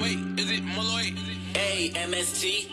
Wait, is it Malloy? A M S T.